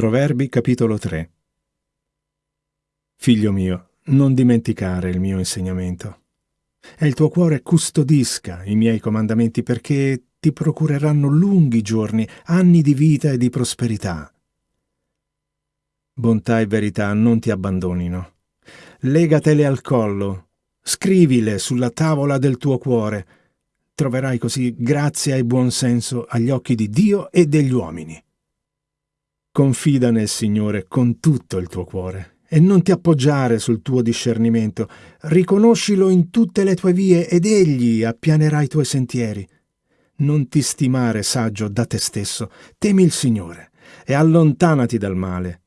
Proverbi capitolo 3 Figlio mio, non dimenticare il mio insegnamento. E il tuo cuore custodisca i miei comandamenti perché ti procureranno lunghi giorni, anni di vita e di prosperità. Bontà e verità non ti abbandonino. Legatele al collo, scrivile sulla tavola del tuo cuore. Troverai così grazia e buon senso agli occhi di Dio e degli uomini. Confida nel Signore con tutto il tuo cuore e non ti appoggiare sul tuo discernimento. Riconoscilo in tutte le tue vie ed egli appianerà i tuoi sentieri. Non ti stimare saggio da te stesso, temi il Signore e allontanati dal male.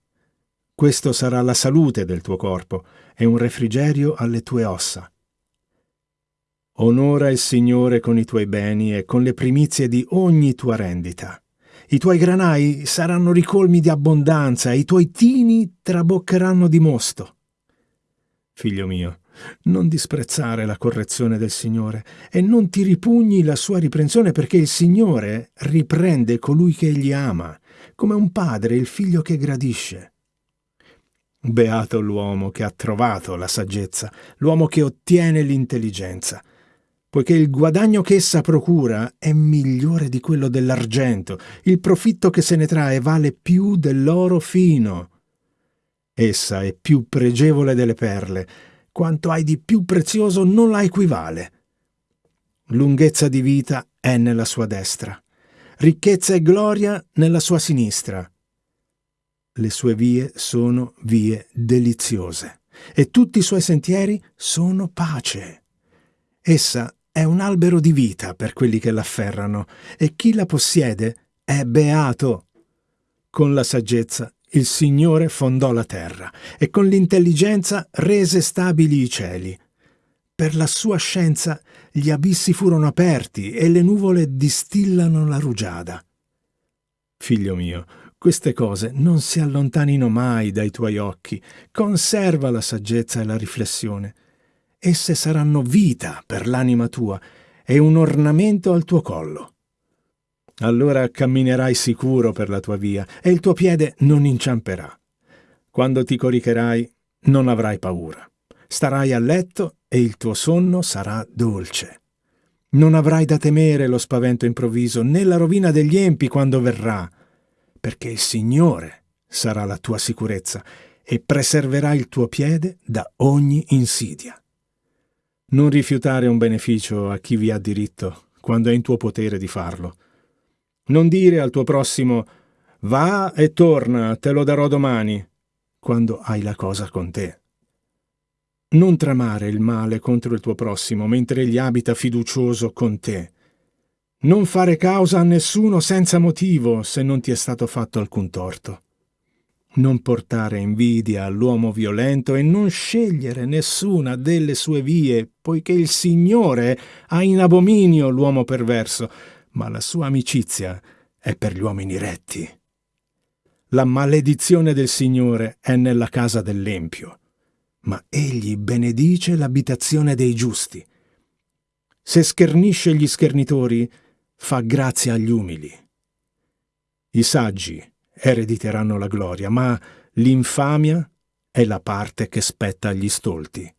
Questo sarà la salute del tuo corpo e un refrigerio alle tue ossa. Onora il Signore con i tuoi beni e con le primizie di ogni tua rendita i tuoi granai saranno ricolmi di abbondanza i tuoi tini traboccheranno di mosto. Figlio mio, non disprezzare la correzione del Signore e non ti ripugni la sua riprensione perché il Signore riprende colui che egli ama, come un padre il figlio che gradisce. Beato l'uomo che ha trovato la saggezza, l'uomo che ottiene l'intelligenza, poiché il guadagno che essa procura è migliore di quello dell'argento, il profitto che se ne trae vale più dell'oro fino. Essa è più pregevole delle perle, quanto hai di più prezioso non la equivale. Lunghezza di vita è nella sua destra, ricchezza e gloria nella sua sinistra. Le sue vie sono vie deliziose e tutti i suoi sentieri sono pace. Essa è un albero di vita per quelli che l'afferrano, e chi la possiede è beato. Con la saggezza il Signore fondò la terra, e con l'intelligenza rese stabili i cieli. Per la sua scienza gli abissi furono aperti e le nuvole distillano la rugiada. Figlio mio, queste cose non si allontanino mai dai tuoi occhi, conserva la saggezza e la riflessione esse saranno vita per l'anima tua e un ornamento al tuo collo. Allora camminerai sicuro per la tua via e il tuo piede non inciamperà. Quando ti coricherai non avrai paura. Starai a letto e il tuo sonno sarà dolce. Non avrai da temere lo spavento improvviso né la rovina degli empi quando verrà, perché il Signore sarà la tua sicurezza e preserverà il tuo piede da ogni insidia. Non rifiutare un beneficio a chi vi ha diritto, quando è in tuo potere di farlo. Non dire al tuo prossimo va e torna, te lo darò domani, quando hai la cosa con te. Non tramare il male contro il tuo prossimo mentre egli abita fiducioso con te. Non fare causa a nessuno senza motivo se non ti è stato fatto alcun torto non portare invidia all'uomo violento e non scegliere nessuna delle sue vie, poiché il Signore ha in abominio l'uomo perverso, ma la sua amicizia è per gli uomini retti. La maledizione del Signore è nella casa dell'empio, ma egli benedice l'abitazione dei giusti. Se schernisce gli schernitori, fa grazia agli umili. I saggi erediteranno la gloria, ma l'infamia è la parte che spetta agli stolti.